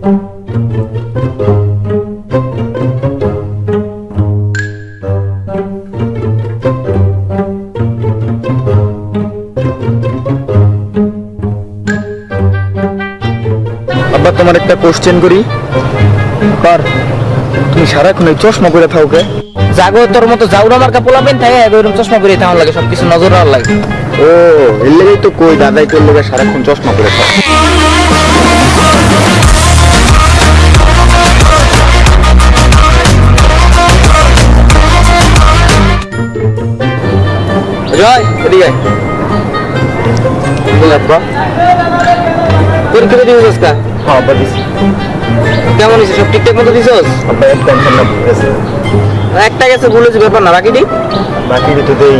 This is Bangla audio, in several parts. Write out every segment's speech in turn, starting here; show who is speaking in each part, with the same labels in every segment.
Speaker 1: আবার তোমার একটা কোশ্চেন করি। পার তুমি সারাক্ষণ এই চশমা করে থাকবে
Speaker 2: জাগো তোর মতো জাউরা মার্কা পোলাবেন থাকে এরকম চশমা পরে থাকার লাগে সবকিছু নজর আর লাগে।
Speaker 1: ও এর লেগেই তো কই দাদাই তোর লোকের সারাক্ষণ চশমা করে থাকে।
Speaker 2: জয় এদিকে পরীক্ষা দিবি আজকা?
Speaker 1: হ্যাঁ দিছি।
Speaker 2: কেমন হয়েছে? সব ঠিকঠাক মতো দিছস?
Speaker 1: ভুল
Speaker 2: একটা গেছে ভুলেছে ব্যাপার না বাকিটি
Speaker 1: বাকি তো দেই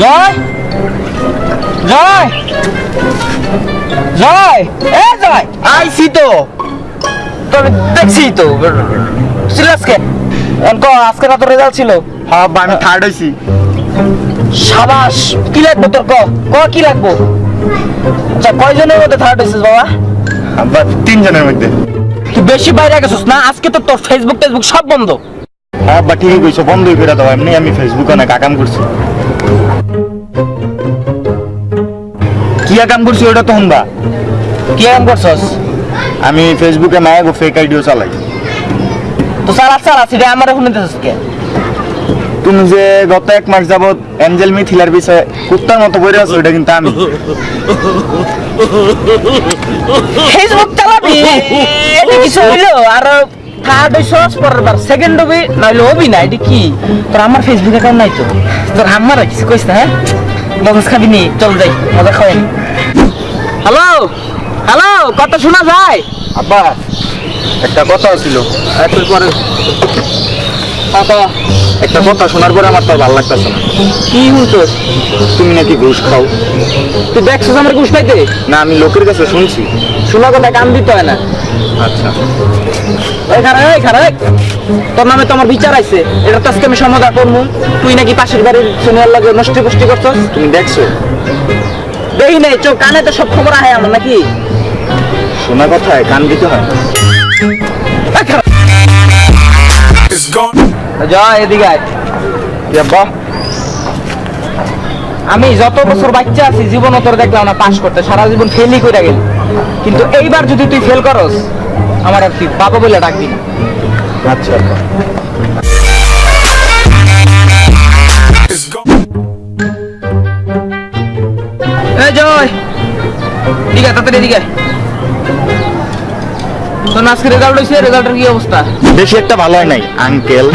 Speaker 2: জয়! জয়! জয়! এ জয়! আইছি তো। তবে দেখছি তো। ছিল আজকে? আজকে না রেজাল্ট ছিল?
Speaker 1: হ্যাঁ আমি থার্ড হইছি।
Speaker 2: সাবাস কি লাগবে তোর ক? ক কি লাগবো? আচ্ছা কয়জনের মধ্যে থার্ড হয়েছিস বাবা?
Speaker 1: আব্বা তিনজনের মধ্যে।
Speaker 2: তুই বেশি বাইরে গেছিস না? আজকে তো তোর ফেসবুক টেসবুক সব বন্ধ।
Speaker 1: হ্যাঁ আব্বা ঠিকই কইছো বন্ধই করে দাও। এমনি আমি ফেসবুকে অনেক আকাম করছি। কি আকাম করছি ওটা তো শুনবা।
Speaker 2: কি এমন করছস?
Speaker 1: আমি ফেসবুকে মায়া ফেক আইডিও চালাই।
Speaker 2: তো সারা সারা সেটা আমার কে
Speaker 1: তুমি যে গত এক মাস যাবত অ্যাঞ্জেল মিথিলার বিষয়ে কুত্তার মতো বইরে আছো এটা কিন্তু আমি।
Speaker 2: ফেসবুক চালাবি? এটা কিছু হইল? আর থার্ড হইছস পরের বার। সেকেন্ড হবি নইলে হবি না এটা কি? তোর আমার ফেসবুক অ্যাকাউন্ট নাই তো? তোর আমার কিছু কইস না হ্যাঁ? মগজ খাবি নি চল যাই মজা খাওয়াই। হ্যালো হ্যালো কথা শোনা যায়?
Speaker 1: আব্বা একটা কথা ছিল।
Speaker 2: একটু পরে। কথা
Speaker 1: একটা কথা শোনার পরে আমার তো ভালো লাগতেছে না।
Speaker 2: কি শুনছস
Speaker 1: তুমি নাকি ঘুষ খাও?
Speaker 2: তুই দেখছ আমার ঘুষ পাইতে
Speaker 1: না আমি লোকের কাছে শুনছি।
Speaker 2: শোনা কথা কান দিতে হয় না।
Speaker 1: আচ্ছা।
Speaker 2: তোর নামে তো আমার বিচার আইছে। এটা তো আজকে আমি সমাধান করব তুই নাকি পাশের বাড়ির সোনিয়ার লাগে নষ্ট পুষ্টি করছস?
Speaker 1: তুমি দেখছ?
Speaker 2: দেখি নাই চোখ কানে তো সব খবর আহে আমার নাকি।
Speaker 1: শোনা কথায় কান দিতে হয়।
Speaker 2: এদিকে আয়।
Speaker 1: কি
Speaker 2: আমি যত বছর বাচ্চা আছি জীবন তোর দেখলাম না পাশ করতে। সারা জীবন ফেলই করে গেল। কিন্তু এইবার যদি তুই ফেল করস আমার আর তুই বাবা বলে ডাকবি না।
Speaker 1: আচ্ছা।
Speaker 2: জয়। ঠিক আছে তাড়াতাড়ি এদিকে। তোর আজকে রেজাল্ট হয়েছে রেজাল্টের কি অবস্থা?
Speaker 1: বেশি একটা ভালো হয় নাই আঙ্কেল